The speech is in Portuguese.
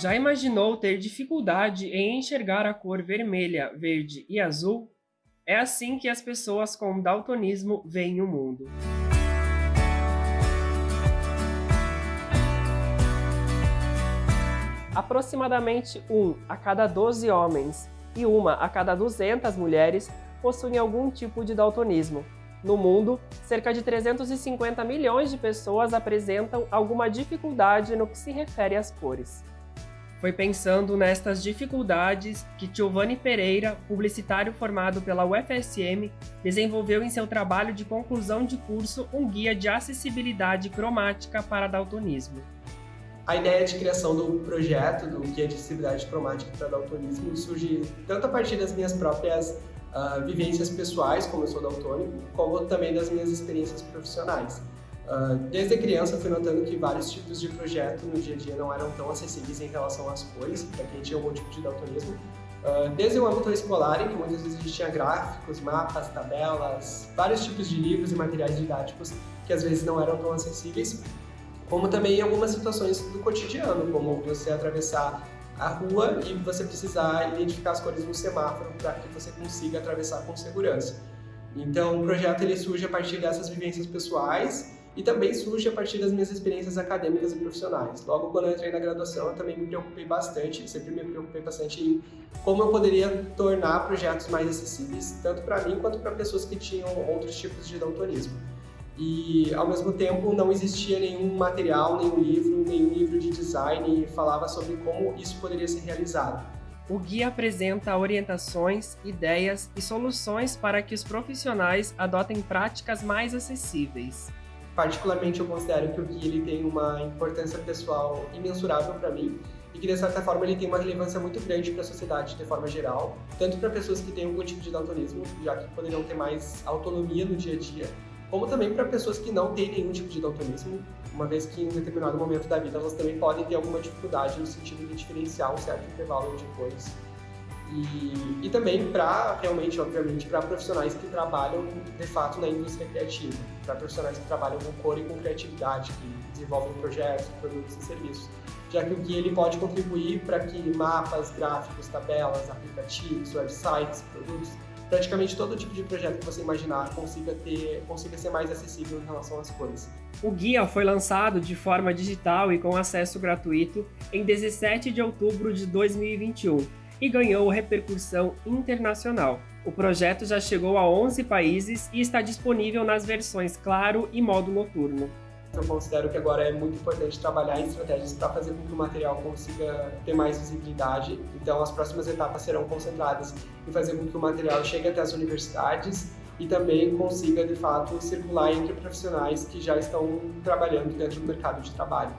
Já imaginou ter dificuldade em enxergar a cor vermelha, verde e azul? É assim que as pessoas com daltonismo veem o mundo. Aproximadamente um a cada 12 homens e uma a cada 200 mulheres possuem algum tipo de daltonismo. No mundo, cerca de 350 milhões de pessoas apresentam alguma dificuldade no que se refere às cores. Foi pensando nestas dificuldades que Giovanni Pereira, publicitário formado pela UFSM, desenvolveu em seu trabalho de conclusão de curso um guia de acessibilidade cromática para daltonismo. A ideia de criação do projeto do Guia de Acessibilidade Cromática para Daltonismo surge tanto a partir das minhas próprias uh, vivências pessoais, como eu sou daltônico, como também das minhas experiências profissionais. Uh, desde criança fui notando que vários tipos de projeto no dia a dia não eram tão acessíveis em relação às cores, para quem tinha algum tipo de daltonismo. Uh, desde o âmbito escolar, em que muitas vezes a gente tinha gráficos, mapas, tabelas, vários tipos de livros e materiais didáticos que às vezes não eram tão acessíveis, como também em algumas situações do cotidiano, como você atravessar a rua e você precisar identificar as cores no semáforo para que você consiga atravessar com segurança. Então, o projeto ele surge a partir dessas vivências pessoais e também surge a partir das minhas experiências acadêmicas e profissionais. Logo quando eu entrei na graduação, eu também me preocupei bastante, sempre me preocupei bastante em como eu poderia tornar projetos mais acessíveis, tanto para mim quanto para pessoas que tinham outros tipos de daltonismo. E, ao mesmo tempo, não existia nenhum material, nenhum livro, nenhum livro de design que falava sobre como isso poderia ser realizado. O guia apresenta orientações, ideias e soluções para que os profissionais adotem práticas mais acessíveis particularmente eu considero que o guia ele tem uma importância pessoal imensurável para mim e que de certa forma ele tem uma relevância muito grande para a sociedade de forma geral, tanto para pessoas que têm algum tipo de daltonismo, já que poderiam ter mais autonomia no dia a dia, como também para pessoas que não têm nenhum tipo de daltonismo, uma vez que em um determinado momento da vida elas também podem ter alguma dificuldade no sentido de diferenciar um certo intervalo de cores e, e também para, realmente, obviamente, para profissionais que trabalham, de fato, na indústria criativa, para profissionais que trabalham com cor e com criatividade, que desenvolvem projetos, produtos e serviços, já que o guia ele pode contribuir para que mapas, gráficos, tabelas, aplicativos, websites, produtos, praticamente todo tipo de projeto que você imaginar consiga, ter, consiga ser mais acessível em relação às cores. O guia foi lançado de forma digital e com acesso gratuito em 17 de outubro de 2021 e ganhou repercussão internacional. O projeto já chegou a 11 países e está disponível nas versões Claro e modo noturno. Eu considero que agora é muito importante trabalhar em estratégias para fazer com que o material consiga ter mais visibilidade. Então, as próximas etapas serão concentradas em fazer com que o material chegue até as universidades e também consiga, de fato, circular entre profissionais que já estão trabalhando dentro do mercado de trabalho.